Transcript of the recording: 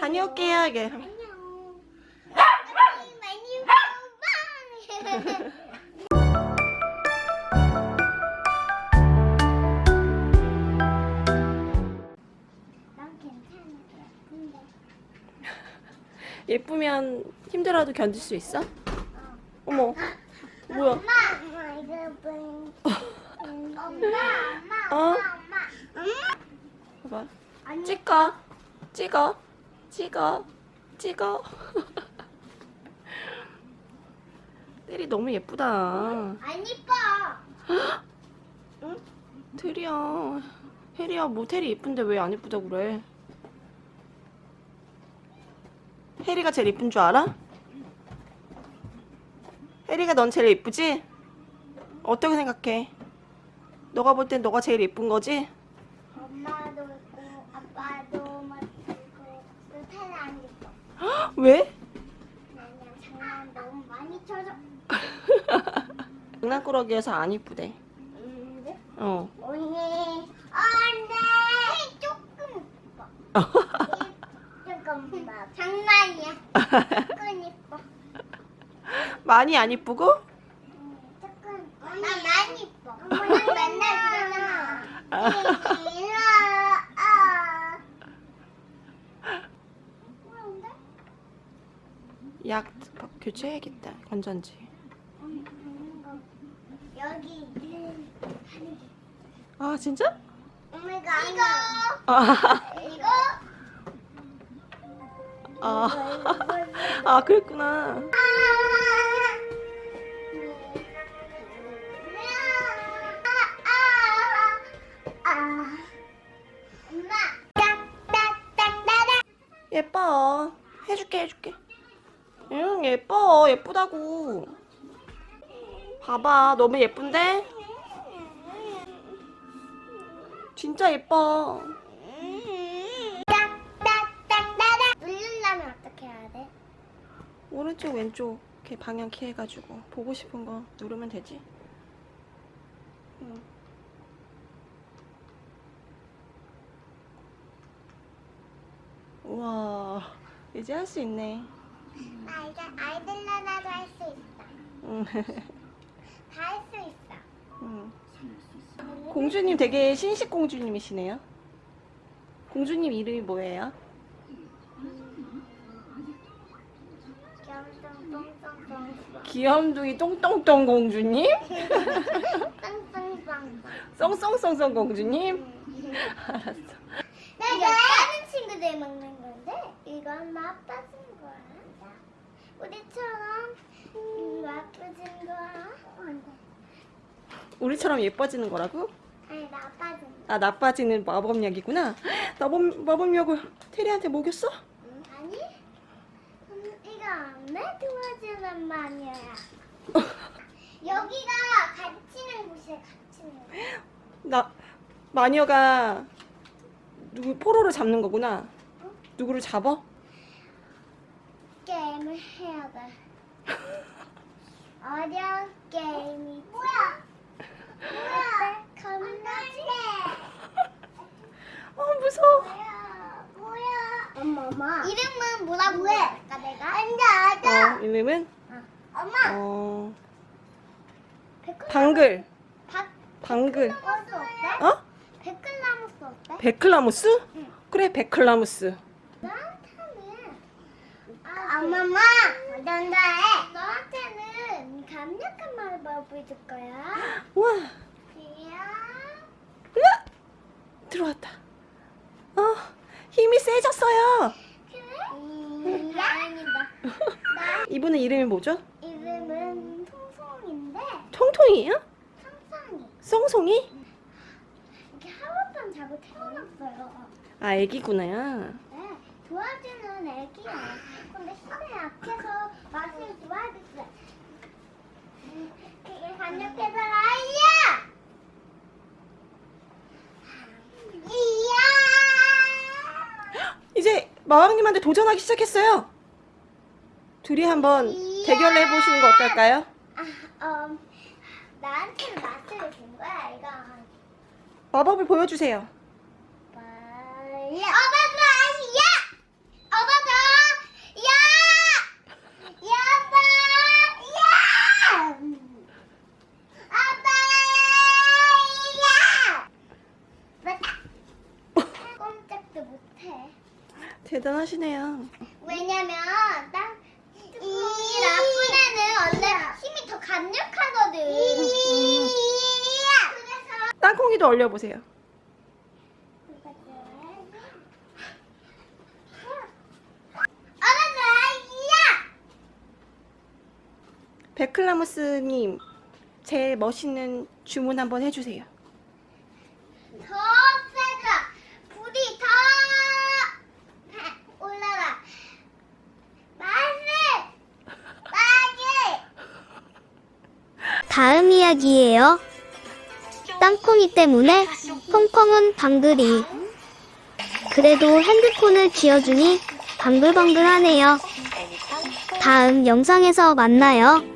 다녀올게요 이게 예쁘면 힘들어도 견딜 수 있어? 어머 뭐야 엄마, 엄마? 엄마, 엄마, 어? 엄마, 엄마. 봐봐 찍어 찍어 찍어 찍어 테리 너무 예쁘다 안 이뻐. 테리야 혜리야 뭐 테리 예쁜데 왜 안 예쁘다고 그래 혜리가 제일 예쁜 줄 알아? 혜리가 넌 제일 예쁘지? 어떻게 생각해? 너가 볼 땐 너가 제일 예쁜 거지? 엄마도 있고 아빠도 멋지고 또 태는 안 이뻐. 왜? 그냥 장난 너무 많이 쳐줘. 장난꾸러기여서 안 이쁘대 음, 네? 어 언니, 안돼. 조금 이뻐. 조금 이뻐. 장난이야. 조금 이뻐. 많이 안 이쁘고? 음, 조금. 나 많이 이뻐. 엄마랑 맨날 그러잖아. 아. 뭐라는데? 약 교체해야겠다 건전지. 여기. 아 진짜? 엄마가 이거. 아, 이거? 아, 아 그랬구나. 예뻐. 해줄게 해줄게 응 예뻐. 예쁘다고. 봐봐. 너무 예쁜데? 진짜 예뻐. 누르려면 어떻게 해야 돼? 오른쪽 왼쪽 이렇게 방향 키 해가지고 보고 싶은 거 누르면 되지? 응. 우와. 이제 할 수 있네 나 이제 아이들러라도 할 수 있어. 응. 다 할 수 있어. 응. 공주님 되게 신식 공주님이시네요 공주님 이름이 뭐예요? 귀염둥이 똥똥똥 공주님? 썽썽썽썽 공주님? 알았어 나 이거 다른 친구들 먹는 건데 이건 맛빠진 거야. 우리처럼 음, 맛빠진 거야. 우리처럼 예뻐지는 거라고? 아니 나빠진 거. 아 나빠지는 마법약이구나 마법, 마법약을 테리한테 먹였어? 응? 아니? 음, 이거 안 도와주는 마녀야. 여기가 갇히는 곳이야 갇히는 곳. 나 마녀가 누구 포로를 잡는 거구나 누구를 잡아? 게임을 해야 돼. 어려운 게임이 뭐야? 뭐야? 겁나지? 어 무서워 뭐야? 뭐야? 엄마 엄마. 이름은 뭐라고 해? 아까 내가? 앉아 앉아. 어, 이름은? 엄마. 어 백글 방글 박 방글? 어? 나무스 어때? 베클라무스? 응. 그래 베클라무스 엄마마 어떤다 해? 너한테는 강력한 말을 보여줄 거야. 이야. 으악! 들어왔다 어 힘이 세졌어요. 아니다. 나 이분은 이름이 뭐죠? 이름은 통송인데 통통이에요? 상상이 썽송이? 이렇게 하룻밤 자고 태어났어요. 아 애기구나 네, 도와주는 애기야. 근데 힘이 약해서 맛을. 음, 그게 강력해서 아이야. 이야. 이제 마왕님한테 도전하기 시작했어요 둘이 한번 대결을 해보시는 거 어떨까요? 아, 음, 나한테 맛을 준 거야, 이거. 마법을 보여주세요 빨리. 어바도 아시야. 어바 대단하시네요. 왜냐면 딱이 애는 원래 힘이 더 강력하거든. 그래서 땅콩이도 얼려보세요. 베클라무스님, 제 멋있는 주문 한번 해주세요. 더 세다. 불이 더 올라라. 맛을 맛을. 다음 이야기예요. 땅콩이 때문에 콩콩은 방글이. 그래도 핸드폰을 쥐어주니 방글방글하네요. 다음 영상에서 만나요.